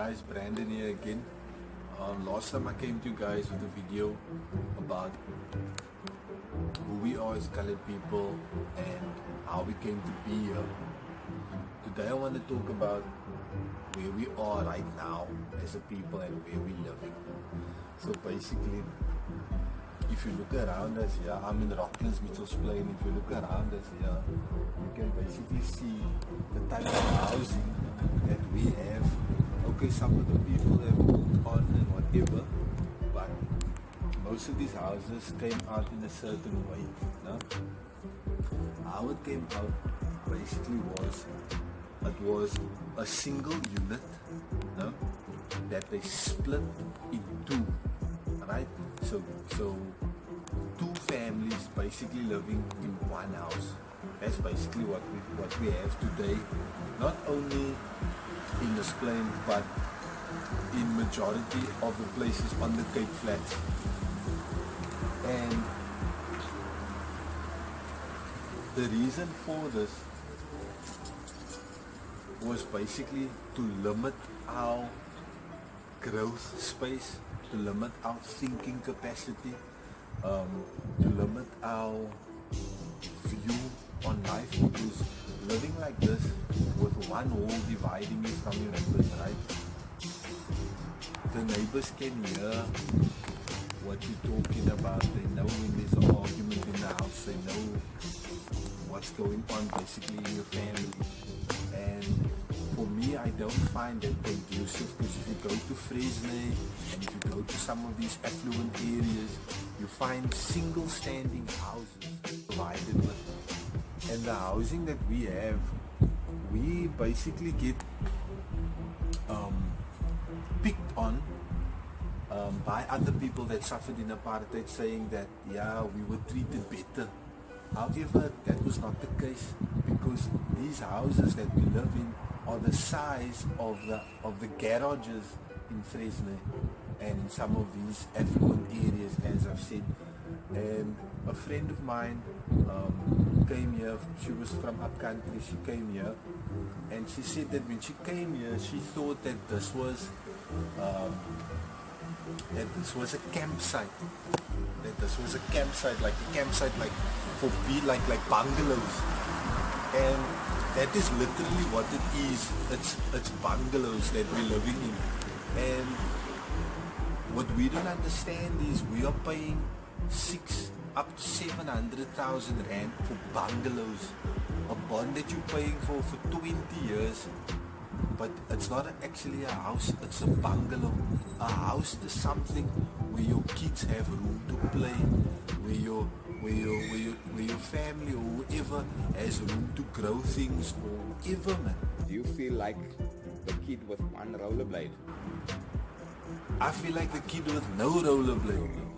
guys, Brandon here again. Um, last time I came to you guys with a video about who we are as colored people and how we came to be here. Today I want to talk about where we are right now as a people and where we're living. So basically, if you look around us here, I'm in Rocklands Mitchell's Plain. If you look around us here, you can basically see the type of housing that we have. Okay, some of the people have moved on and whatever, but most of these houses came out in a certain way. No? How it came out basically was it was a single unit no? that they split in two. Right? So so two families basically living in one house. That's basically what we what we have today. Not only in this plain, but in majority of the places on the Cape Flats. And the reason for this was basically to limit our growth space, to limit our thinking capacity, um, to limit our view on life because living like this with one wall dividing you from your neighbors, right? The neighbors can hear what you're talking about. They know when there's an argument in the house. They know what's going on basically in your family. And for me, I don't find that conducive because if you go to Fresnaye and if you go to some of these affluent areas, you find single standing houses provided with. And the housing that we have, we basically get um, picked on um, by other people that suffered in apartheid saying that, yeah, we were treated better. However, that was not the case because these houses that we live in are the size of the of the garages in Fresnaye and in some of these affluent areas, as I've said. And a friend of mine um, came here. She was from upcountry. She came here, and she said that when she came here, she thought that this was um, that this was a campsite. That this was a campsite, like a campsite, like for be like like bungalows, and that is literally what it is. It's it's bungalows that we're living in, and what we don't understand is we are paying up to seven hundred thousand rand for bungalows, a bond that you're paying for for twenty years but it's not actually a house, it's a bungalow. A house is something where your kids have room to play, where your where your where your, where your family or whoever has room to grow things or whatever man. Do you feel like the kid with one rollerblade? I feel like the kid with no rollerblade.